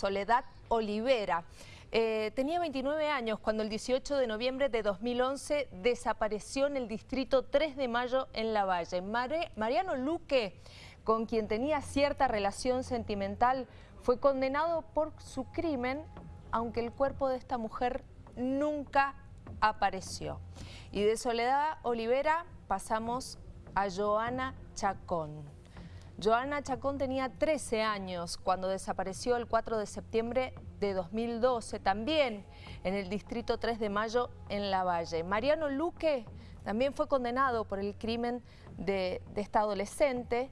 Soledad Olivera. Eh, tenía 29 años cuando el 18 de noviembre de 2011 desapareció en el distrito 3 de Mayo en La Valle. Mariano Luque, con quien tenía cierta relación sentimental, fue condenado por su crimen, aunque el cuerpo de esta mujer nunca apareció. Y de Soledad Olivera pasamos a Joana Chacón. Joana Chacón tenía 13 años cuando desapareció el 4 de septiembre de 2012, también en el Distrito 3 de Mayo en La Valle. Mariano Luque también fue condenado por el crimen de, esta adolescente.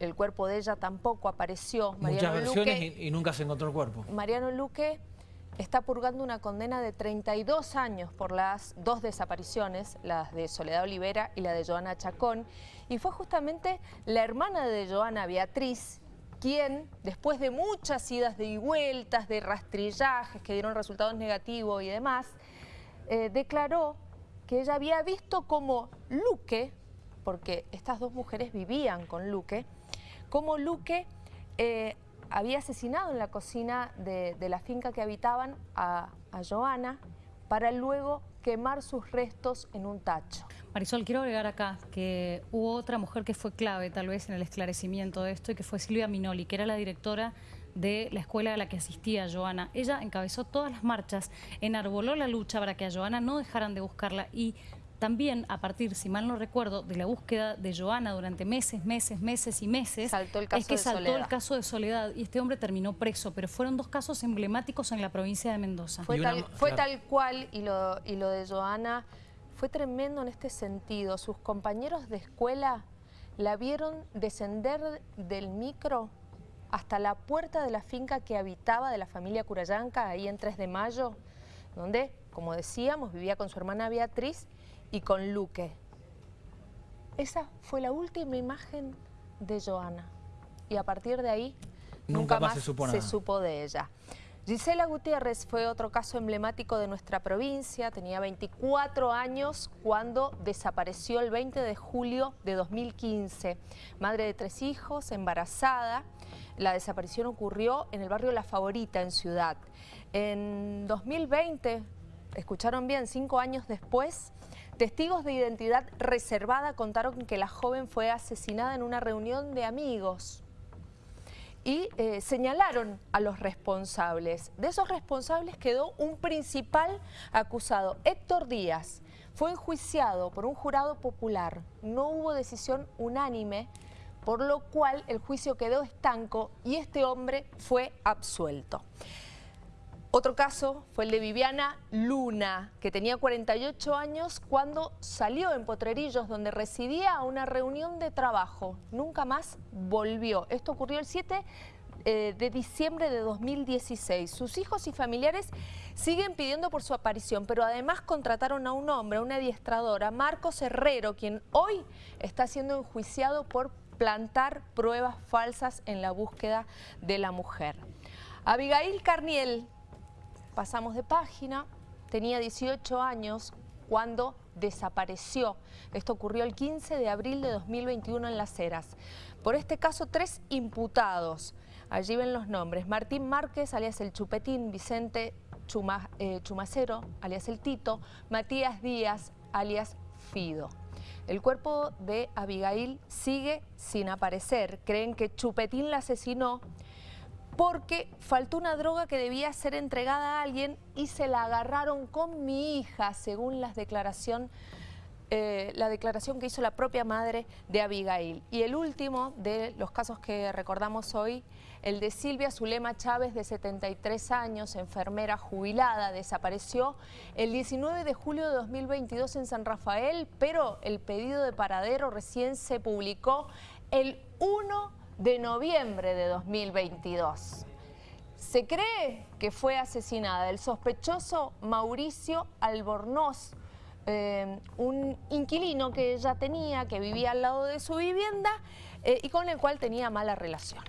El cuerpo de ella tampoco apareció. Muchas versiones y, y nunca se encontró el cuerpo. Mariano Luque está purgando una condena de 32 años por las dos desapariciones, las de Soledad Olivera y la de Joana Chacón, y fue justamente la hermana de Joana, Beatriz, quien, después de muchas idas y vueltas, de rastrillajes que dieron resultados negativos y demás, eh, declaró que ella había visto como Luque, porque estas dos mujeres vivían con Luque, como Luque eh, había asesinado en la cocina de, la finca que habitaban a, a Joana para luego quemar sus restos en un tacho. Marisol, quiero agregar acá que hubo otra mujer que fue clave tal vez en el esclarecimiento de esto y que fue Silvia Minoli, que era la directora de la escuela a la que asistía Joana. Ella encabezó todas las marchas, enarboló la lucha para que a Joana no dejaran de buscarla y también a partir, si mal no recuerdo, de la búsqueda de Joana durante meses, meses, meses y meses, saltó el caso es que saltó Soledad. el caso de Soledad y este hombre terminó preso, pero fueron dos casos emblemáticos en la provincia de Mendoza. Fue, tal, cual y lo, y lo de Joana fue tremendo en este sentido. Sus compañeros de escuela la vieron descender del micro hasta la puerta de la finca que habitaba de la familia Curayanca, ahí en 3 de Mayo, donde, como decíamos, vivía con su hermana Beatriz y con Luque. Esa fue la última imagen de Joana y a partir de ahí nunca, más, se, supo de ella. Gisela Gutiérrez fue otro caso emblemático de nuestra provincia, tenía 24 años cuando desapareció el 20 de julio de 2015. Madre de tres hijos, embarazada, la desaparición ocurrió en el barrio La Favorita, en Ciudad. En 2020, escucharon bien, cinco años después, Testigos de identidad reservada contaron que la joven fue asesinada en una reunión de amigos y eh, señalaron a los responsables. De esos responsables quedó un principal acusado, Héctor Díaz. Fue enjuiciado por un jurado popular. No hubo decisión unánime, por lo cual el juicio quedó estanco y este hombre fue absuelto. Otro caso fue el de Viviana Luna, que tenía 48 años cuando salió en Potrerillos, donde residía a una reunión de trabajo. Nunca más volvió. Esto ocurrió el 7 eh, de diciembre de 2016. Sus hijos y familiares siguen pidiendo por su aparición, pero además contrataron a un hombre, a una adiestradora, Marcos Herrero, quien hoy está siendo enjuiciado por plantar pruebas falsas en la búsqueda de la mujer. Abigail Carniel pasamos de página, tenía 18 años cuando desapareció. Esto ocurrió el 15 de abril de 2021 en Las Heras. Por este caso, tres imputados. Allí ven los nombres. Martín Márquez, alias El Chupetín, Vicente eh, Chumacero, alias El Tito, Matías Díaz, alias Fido. El cuerpo de Abigail sigue sin aparecer. Creen que Chupetín la asesinó porque faltó una droga que debía ser entregada a alguien y se la agarraron con mi hija, según las declaración, eh, la declaración que hizo la propia madre de Abigail. Y el último de los casos que recordamos hoy, el de Silvia Zulema Chávez, de 73 años, enfermera jubilada, desapareció el 19 de julio de 2022 en San Rafael, pero el pedido de paradero recién se publicó el 1 de noviembre de 2022. Se cree que fue asesinada el sospechoso Mauricio Albornoz, eh, un inquilino que ella tenía, que vivía al lado de su vivienda eh, y con el cual tenía mala relación.